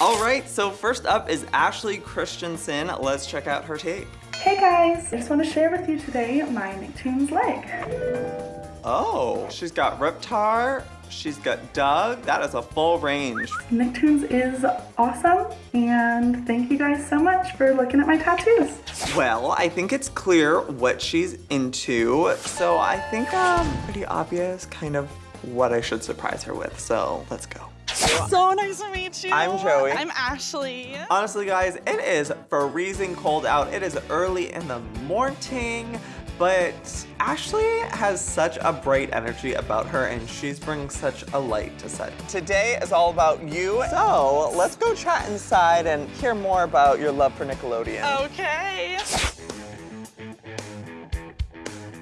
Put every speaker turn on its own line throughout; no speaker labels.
All right, so first up is Ashley Christensen. Let's check out her tape.
Hey guys, I just want to share with you today my Nicktoons leg.
Oh, she's got Reptar, she's got Doug. That is a full range.
Nicktoons is awesome, and thank you guys so much for looking at my tattoos.
Well, I think it's clear what she's into, so I think um, pretty obvious kind of what I should surprise her with, so let's go.
So nice to meet you.
I'm Joey.
I'm Ashley.
Honestly, guys, it is freezing cold out. It is early in the morning, but Ashley has such a bright energy about her and she's bringing such a light to set. Today is all about you, so let's go chat inside and hear more about your love for Nickelodeon.
Okay.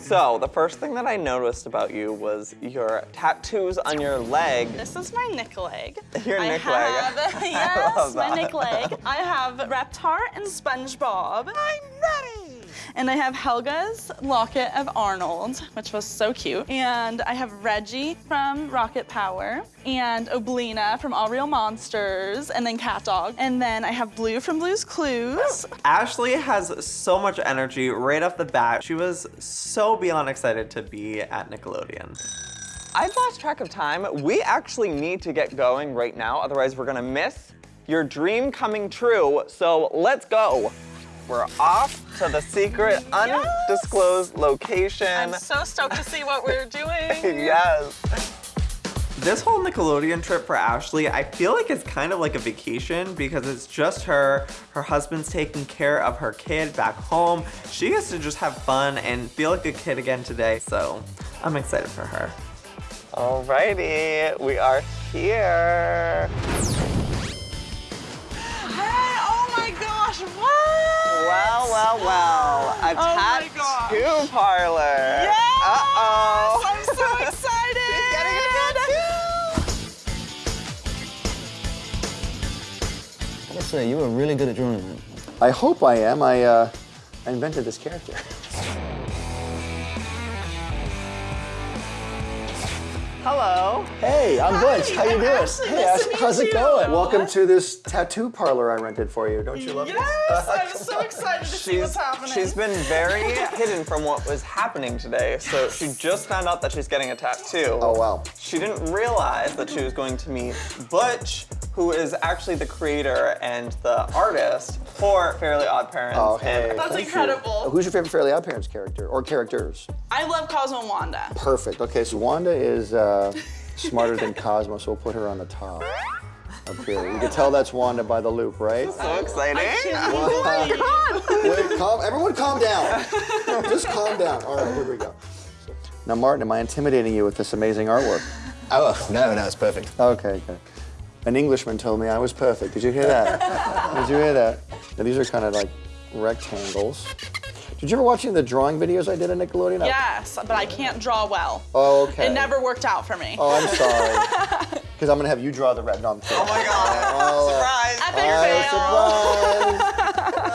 So, the first thing that I noticed about you was your tattoos on your leg.
This is my Nick leg.
Your
I
Nick leg.
have,
I
yes, my. Nick leg. I have Reptar and SpongeBob. I'm ready. And I have Helga's Locket of Arnold, which was so cute. And I have Reggie from Rocket Power, and Oblina from All Real Monsters, and then Cat Dog. And then I have Blue from Blue's Clues.
Ashley has so much energy right off the bat. She was so beyond excited to be at Nickelodeon. I've lost track of time. We actually need to get going right now, otherwise we're gonna miss your dream coming true. So let's go. We're off to the secret, undisclosed location.
I'm so stoked to see what we're doing.
yes. This whole Nickelodeon trip for Ashley, I feel like it's kind of like a vacation because it's just her. Her husband's taking care of her kid back home. She gets to just have fun and feel like a kid again today, so I'm excited for her. Alrighty, we are here. Well, well, well, a
Oh my
tattoo parlor.
Yes!
Uh-oh.
I'm so excited!
She's getting a tattoo.
I gotta say, you were really good at drawing that.
I hope I am. I, uh, I invented this character.
Hello.
Hey, I'm Butch. How you doing?
Ashley,
hey,
nice
Ashley,
to
how's
meet
it going? Welcome to this tattoo parlor I rented for you. Don't you love
Yes,
this?
I'm so excited to see what's happening.
she's been very hidden from what was happening today, so she just found out that she's getting a tattoo.
Oh, wow.
She didn't realize that she was going to meet Butch, who is actually the creator and the artist for Fairly Odd Parents.
Oh, hey.
That's
thank you.
incredible.
Who's your favorite Fairly Odd Parents character or characters?
I love Cosmo and Wanda.
Perfect. Okay, so Wanda is uh, smarter than Cosmo, so we'll put her on the top. Up here. You can tell that's Wanda by the loop, right?
So exciting.
Wait, calm, everyone calm down. Just calm down. All right, here we go. Now, Martin, am I intimidating you with this amazing artwork?
Oh, no, no, it's perfect.
Okay, good. An Englishman told me I was perfect. Did you hear that? Did you hear that? Now, these are kind of like rectangles. Did you ever watch any of the drawing videos I did on Nickelodeon?
Yes, but I can't draw well.
Oh, okay.
It never worked out for me.
Oh, I'm sorry. Because I'm going to have you draw the red. No, I'm kidding.
Oh my god.
Oh,
Surprise.
Epic oh, fail.
surprise.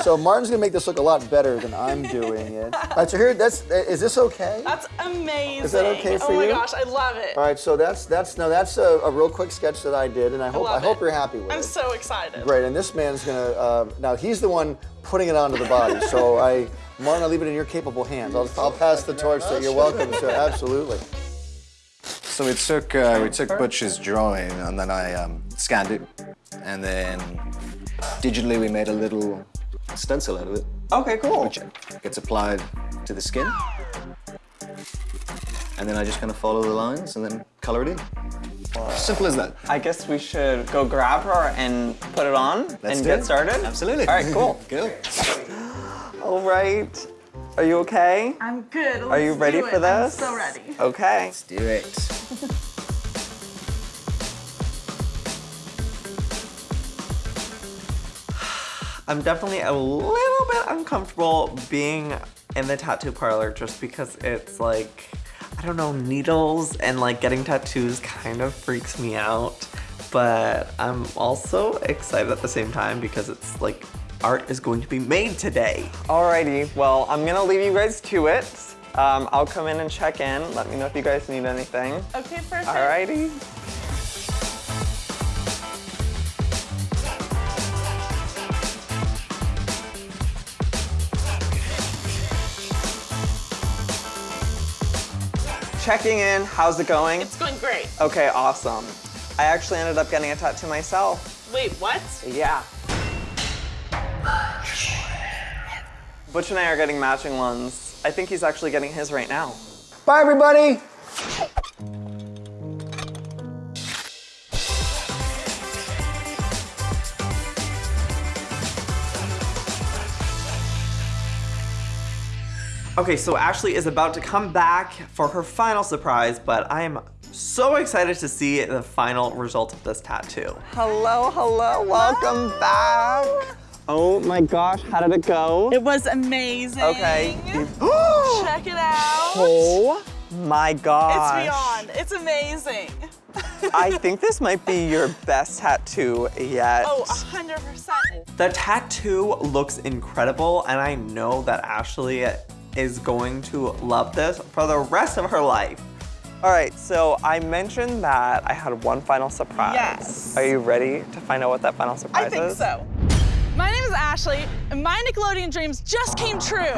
So Martin's going to make this look a lot better than I'm doing it. All right, so here, that's, is this okay?
That's amazing.
Is that okay for you?
Oh my
you?
gosh, I love it.
All right, so that's, that's, no, that's a, a real quick sketch that I did, and I hope, I,
love
hope you're happy with it.
I'm so excited.
Great, and this man's gonna, uh, now he's the one putting it onto the body, so I, Martin, I'll leave it in your capable hands. I'll, I'll pass the torch, so you're welcome, sir, absolutely.
So we took uh, we took Butch's drawing and then I um, scanned it, and then digitally we made a little stencil out of it,
Okay, cool.
which gets applied to the skin. And then I just kind of follow the lines and then color it in. Simple as that.
I guess we should go grab her and put it on
Let's
and get
it.
started.
Absolutely.
All right, cool.
Cool.
All right. Are you okay?
I'm good.
Are you ready
do
for
it. I'm
this?
so ready.
Okay.
Let's do it.
I'm definitely a little bit uncomfortable being in the tattoo parlor just because it's like, I don't know, needles and like getting tattoos kind of freaks me out. But I'm also excited at the same time because it's like art is going to be made today. Alrighty, well, I'm gonna leave you guys to it. Um, I'll come in and check in. Let me know if you guys need anything.
Okay, perfect.
Alrighty. Checking in. How's it going?
It's going great.
Okay, awesome. I actually ended up getting a tattoo myself.
Wait, what?
Yeah. Butch and I are getting matching ones. I think he's actually getting his right now.
Bye, everybody.
Okay, so Ashley is about to come back for her final surprise, but I am so excited to see the final result of this tattoo. Hello, hello, welcome back. Oh my gosh, how did it go?
It was amazing.
Okay.
Check it out.
oh my gosh.
It's beyond. It's amazing.
I think this might be your best tattoo yet.
Oh, 100%.
The tattoo looks incredible, and I know that Ashley is going to love this for the rest of her life. All right, so I mentioned that I had one final surprise.
Yes.
Are you ready to find out what that final surprise is?
I think
is?
so. My name is Ashley, and my Nickelodeon dreams just came true.